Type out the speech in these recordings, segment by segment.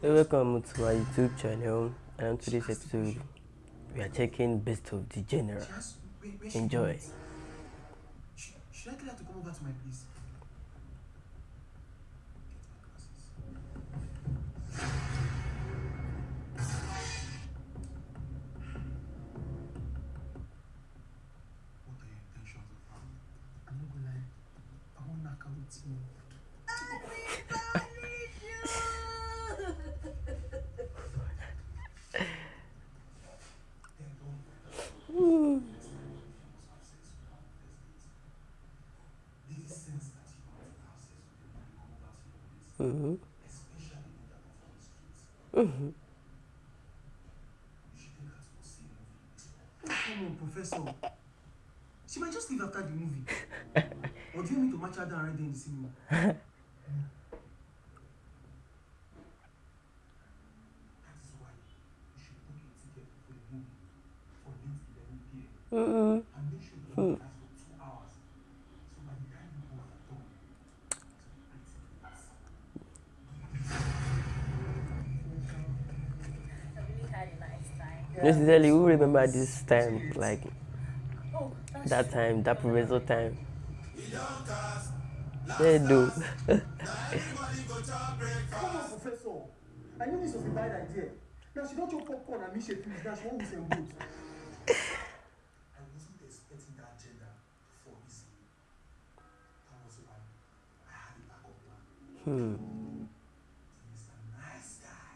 Welcome to my YouTube channel and on today's episode we are checking best of the general. Enjoy. Should I tell her to come over to my place? What are your intentions of her? I'm not gonna lie. I want knock out you. Mm-hmm. Come on, Professor. She might just leave after the movie. or do you me to match her down there in the cinema? that is why you should book a ticket for the movie for this 11 p.m. Mm-hmm. and make sure the movie lasts for two hours. So by the time you both are done, I really had a Necessarily, who remember this time, like that time, that professor time? They do. Come on, Professor. I knew this was a bad idea. Now she don't chop popcorn and me finish. Now she won't listen both. I wasn't expecting that agenda for easy. That was why I had a backup plan. hmm. He's a nice guy.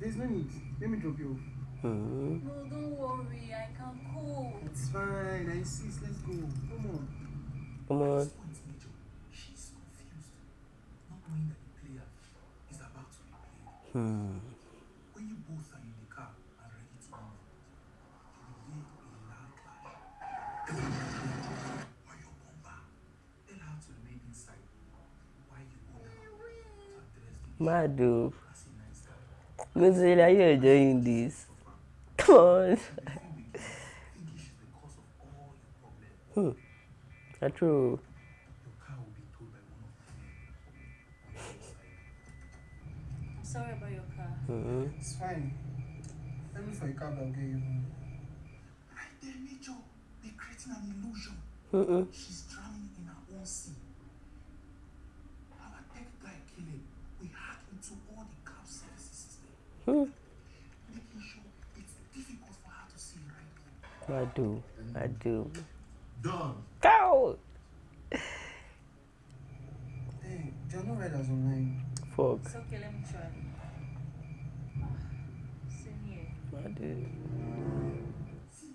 There's no need. Let me drop you off. Hmm. No, don't worry. I can cook. It's fine. I insist. Let's go. Come on. Come on. She's confused, not knowing that the player is about to be played. Hmm. When you both are in the car and ready to move, you will hear a loud clash. Or your bumper. Tell her to remain inside while you go down to address the issue. Madu. As a nice guy, Necessarily, are you enjoying this? Come on. the film begins. English is the cause of all your problems. That's true. Your car mm-hmm. will I do. I do. Done. Cow. Hey, there are no riders online. Fuck. It's okay, let me try. Same here. I do.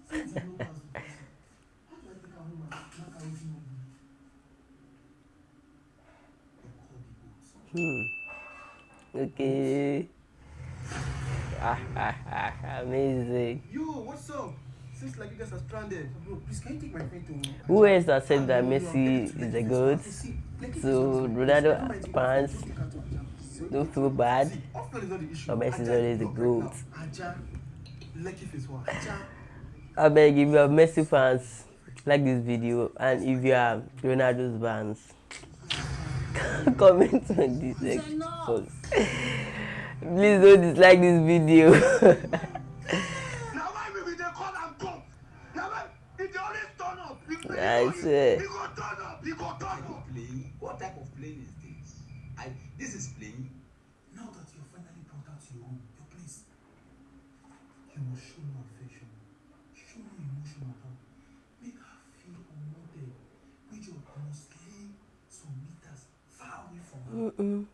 Since I know that's the person, how do I take her home and knock her with no They call the boats. Hmm. Okay. Ah, ah, ah, amazing. Yo, what's up? Seems like you guys are stranded. Bro, please can you take my friend to Who else has said that Messi is the good? So, Ronaldo fans don't feel bad. But Messi is always the GOAT. I beg if you are Messi fans, like this video, and if you are Ronaldo's fans, comment on this next enough. post. Please don't dislike this video. I you. swear. Go turn up. playing? What type of playing is this? I this is playing. Now that you're finally brought out your home, your place, you must show no affection, show no emotion at all. Make her feel unwanted. Major must lay some meters far away from her. Mm-mm.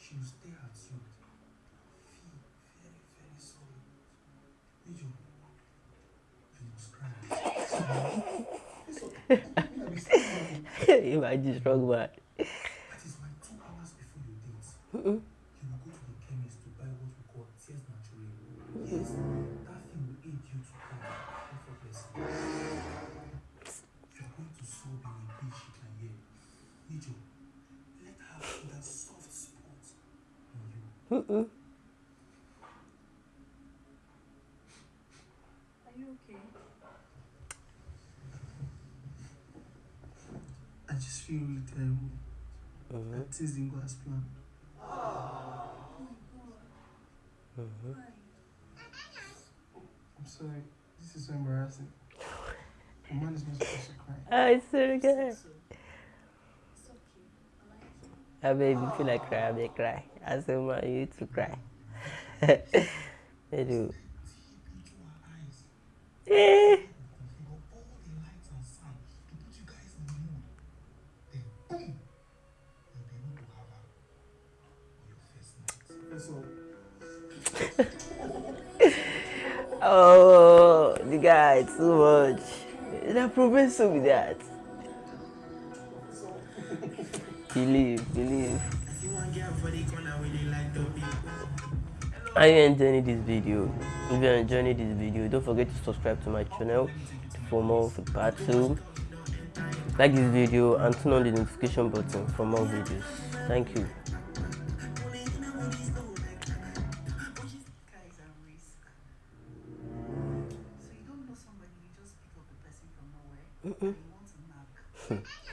She will stare at you. Here. just strong man. That is why two hours before your date, Mm-mm. you will go to the chemist to buy what we call tears naturally. Yes, that thing will aid you to come effortlessly. You're going to sob in a way she can hear. Major, let her feel that soft spot in you. Mm-mm. Are you okay? Just feel really terrible. Mhm. That things didn't go as planned. I'm sorry. This is so embarrassing. A man is not supposed to cry. I swear to God. It's okay. I like it. I made me feel like cry, I may cry. I said, man, you need to cry. they do. Into eyes. Eh. Configure all the lights and sound to put you guys in the mood. Then boom! You'll be able to have her on your first night. That's all. Oh, the guy, too much. The professor with that. Believe, believe. Are you enjoying this video? If you're enjoying this video, don't forget to subscribe to my channel for more of part 2. Like this video and turn on the notification button for more videos. Thank you. Nowhere and you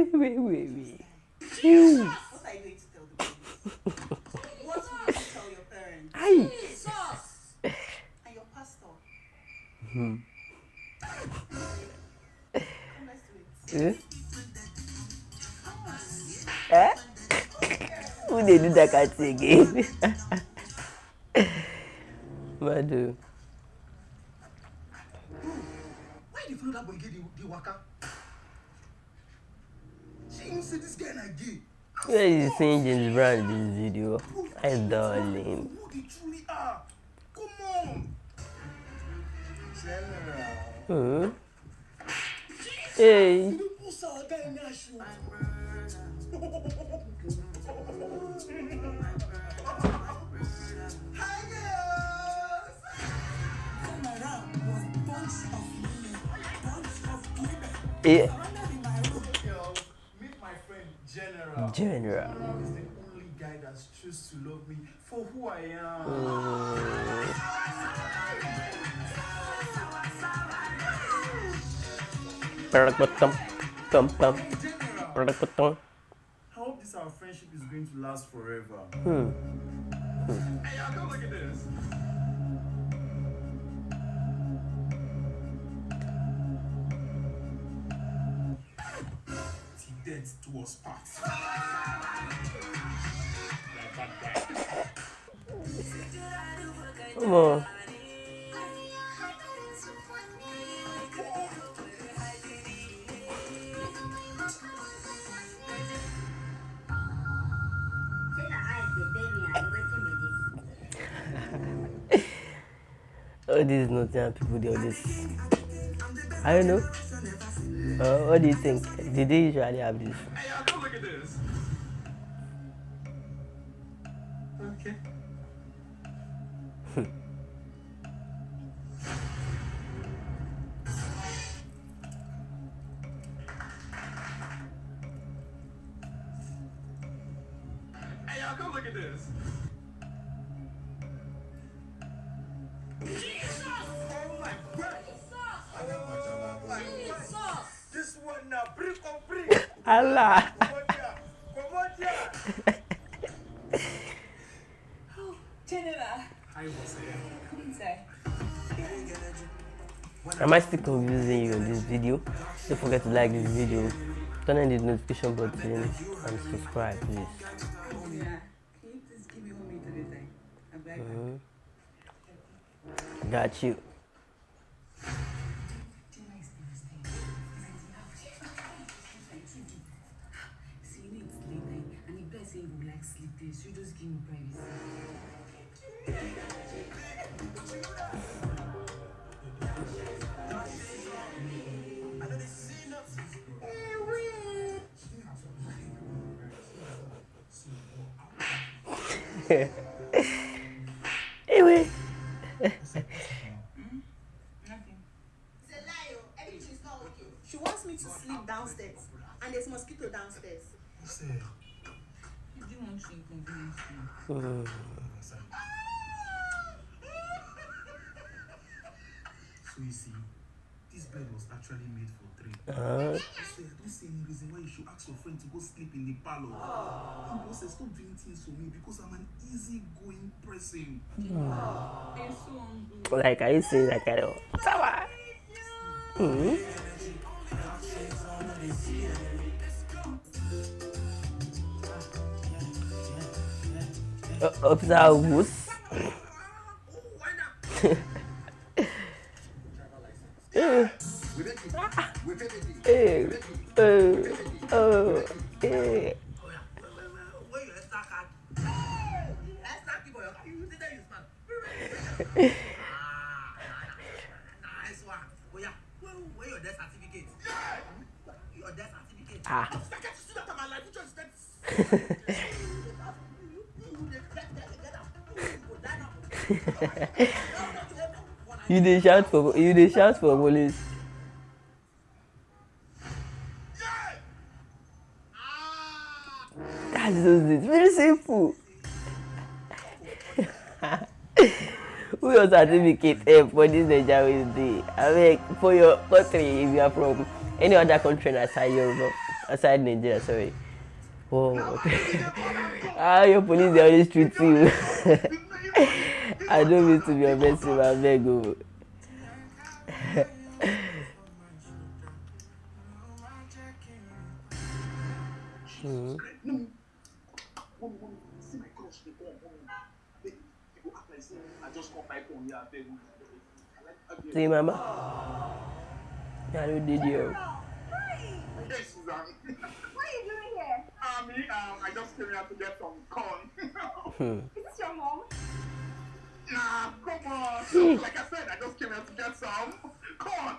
it. Wait, wait, wait, wait. What are you going to tell the police? what will you tell your parents Aye. and your pastor? It. Eh? Eh? Who they do that cat again? Madu. Where is you seeing James Brown in this video? I darling. Who they truly are? Come on! General. Hmm? Hey. Who's General. He's the only guy to love me for who I am. I hope this our friendship is going to last forever. Hmm. Hey, y'all, come look at this. Till death do us part. Come on. All these Nottingham people, they always. I don't know. Uh, what do you think? Did they usually have this? Hey, look at this. Okay. Allah! Come on! Come on here! General, I was here. come inside. Am I still confusing you in this video? Don't forget to like this video, turn on the notification button, and subscribe, please. Yeah. Can you please give me one minute at a time? I'll be right back. Mm-hmm. Got you. Just give me privacy. downstairs. this bed was actually made for three. Uh, Say, I don't see any reason why you should ask your friend to go sleep in the parlor. And also, stop doing things for me because I'm an easygoing person. They're so hungry. like are you saying that kind of Tawa? Mm. Uh, see that in my life. You just said. You dey shout for you dey shout for police. Just it. Very simple. Who your certificate eh, for this wey you dey? Abeg for your country if you are from any other country aside Europe aside Nigeria sorry. Oh. ah your police dey always treat you. I don't mean to be offensive abeg o. No. See mama. I don't did you. Yes, Suzanne. What are you doing here? Um, me, um, I just came here to get some corn. Hmm. Is this your mom? nah, come on. like I said, I just came here to get some corn.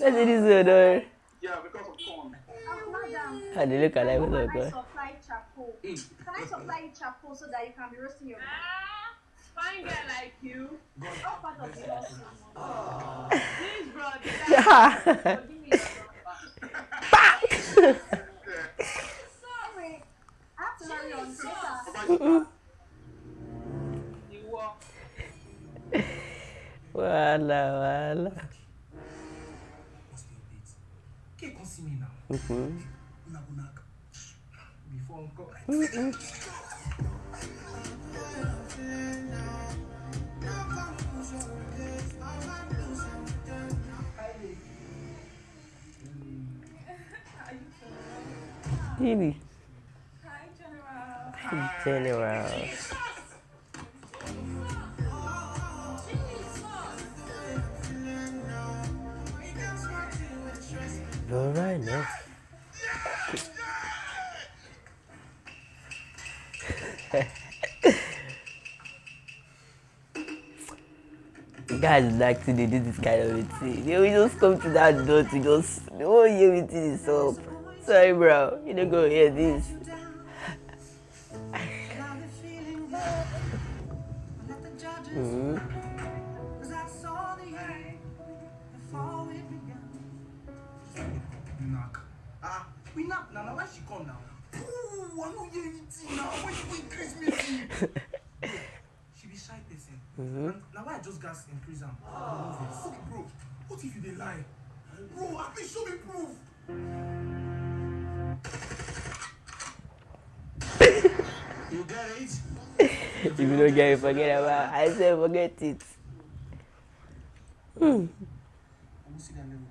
That's it is good though. yeah, because of corn. Oh, madam. I dey look alive How with can I supply charcoal? Can I supply you charcoal so that you can be roasting your Fine like you? all part of the hustle? Please, bro. Yeah. Give me your Sorry. I have to hurry on. Later. You walk. Wala wala. Before uncle. Really? Hi, General. General. You're now. Guys like to do this kind of a thing. They will just come to that door to just they won't hear everything is up. Sorry bro, you don't go hear this. Mhm. Knack. Ah, we knack now. Now why she come now? Ooh, I don't hear anything now. When you increase me, she be shy person. Mhm. Now why I just gas increase am? Okay, bro. What if you dey lie? Bro, at least show me proof. you get it? If you don't get it, forget about it. I said forget it. Hmm. I won't see that level.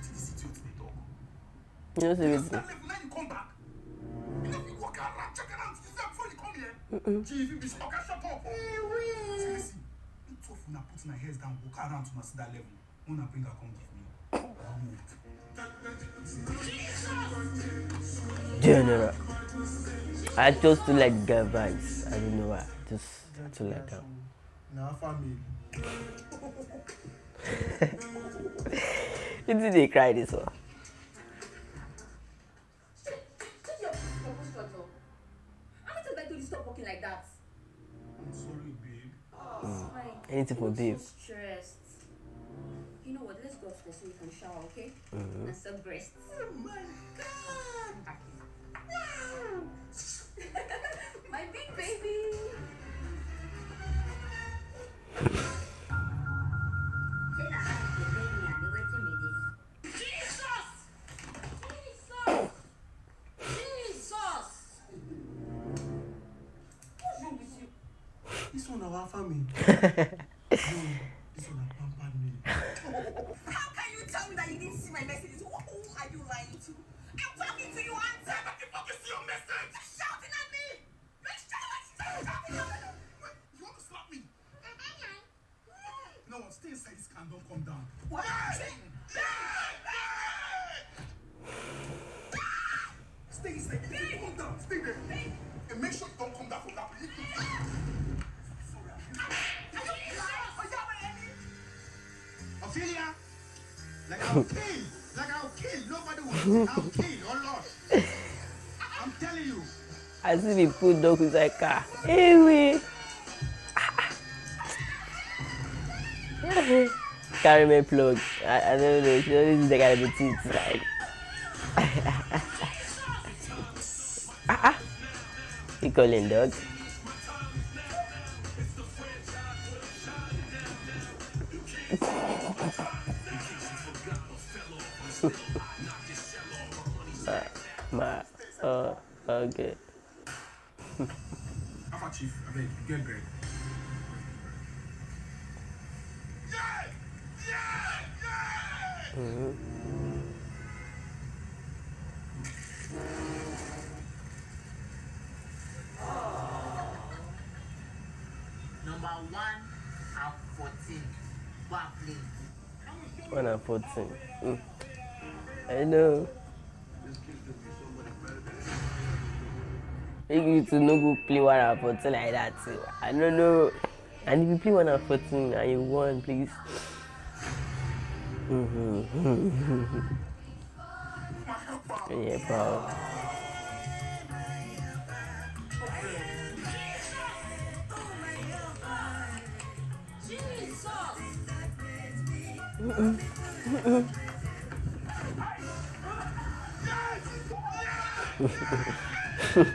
See the city they talk. You know, see See it. that level, now you come back. You know, you walk around, check around, see that before you come here. Gee, if you be okay, shut up. See, listen. You two of una put una heads down, walk around to una that level. Una bring her come give me. General. I chose to like guy vibes. I don't know why. Just to like them. Now, family. You did they cry this one? Take your, your posture, Joe. How many times I told you stop walking like that? I'm sorry, babe. It's fine. Anything for I'm babe. so stressed. You know what? Let's go upstairs so you can shower, okay? And suck breasts. Oh our family. I'll kill, like I'll kill. Nobody will. I'll kill or lost. I'm telling you. I see the food dog inside car. Anyway. Carry my plug. I, I don't know. She always the kind of teeth. Like. ah, ah. You calling dog? Chief, I beg, get Greg. Yeah! Yeah! Yeah! Number one and 14. Go and play. One and fourteen. Mm. I know. Make you to no go play one and fourteen like that. I don't know. And if you play one and fourteen and you won, please. Yeah, bro. What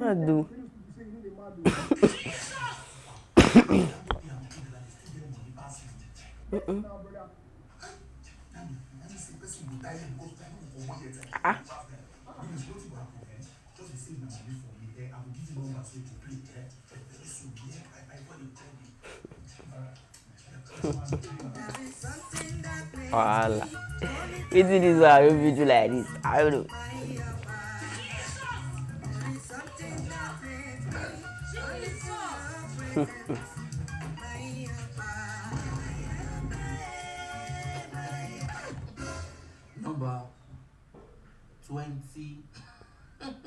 Madu. ah. Wala. Wetin dis one wey beat you like this. I don't know. Number 20. 22.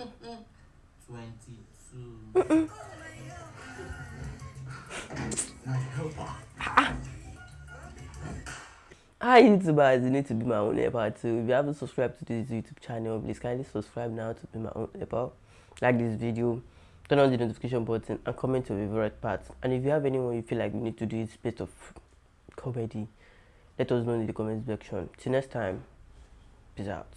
Hi YouTubers, you need to be my own helper too. If you haven't subscribed to this YouTube channel, please kindly subscribe now to be my own helper. Like this video, turn on the notification button and comment your favorite part. And if you have anyone you feel like we need to do this bit of comedy, let us know in the comment section. Till next time, peace out.